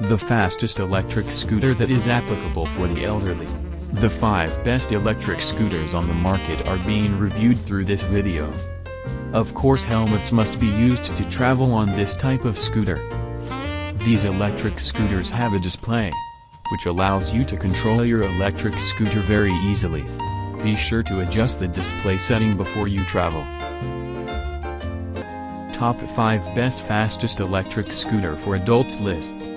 The fastest electric scooter that is applicable for the elderly. The 5 best electric scooters on the market are being reviewed through this video. Of course helmets must be used to travel on this type of scooter. These electric scooters have a display, which allows you to control your electric scooter very easily. Be sure to adjust the display setting before you travel. Top 5 Best Fastest Electric Scooter for Adults Lists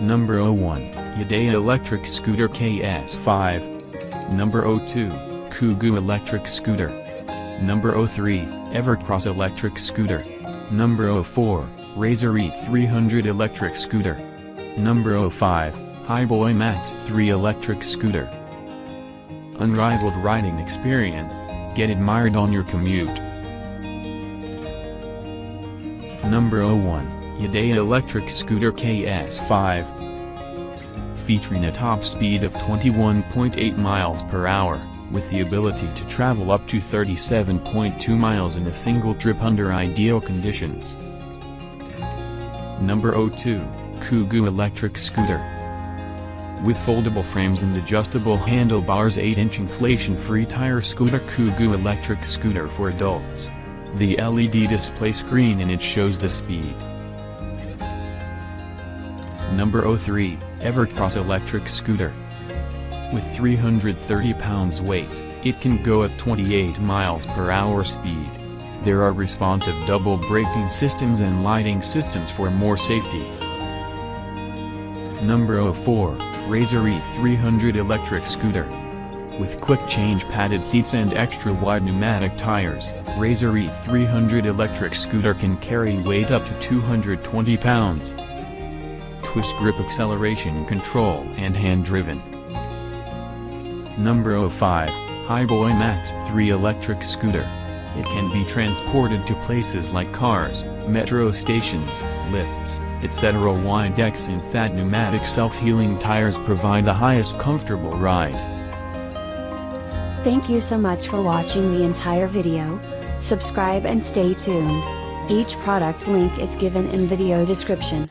Number 01, Yadea Electric Scooter KS5 Number 02, Kugoo Electric Scooter. Number 03, Evercross Electric Scooter. Number 04, Razor E300 Electric Scooter. Number 05, Hiboy Max 3 Electric Scooter. Unrivaled riding experience, get admired on your commute. Number 01, Yadea Electric Scooter KS5 Featuring a top speed of 21.8 miles per hour, with the ability to travel up to 37.2 miles in a single trip under ideal conditions. Number 02, Kugoo Electric Scooter with foldable frames and adjustable handlebars 8-inch inflation-free tire scooter Kugoo electric scooter for adults. The LED display screen in it shows the speed. Number 03, Evercross electric scooter. With 330 pounds weight, it can go at 28 miles per hour speed. There are responsive double braking systems and lighting systems for more safety. Number 04, Razor E300 electric scooter. With quick change padded seats and extra wide pneumatic tires, Razor E300 electric scooter can carry weight up to 220 pounds. Twist grip acceleration control and hand driven. Number 05, Hiboy Max 3 electric scooter. It can be transported to places like cars, metro stations, lifts, etc. Wide decks and fat pneumatic self-healing tires provide the highest comfortable ride. Thank you so much for watching the entire video. Subscribe and stay tuned. Each product link is given in video description.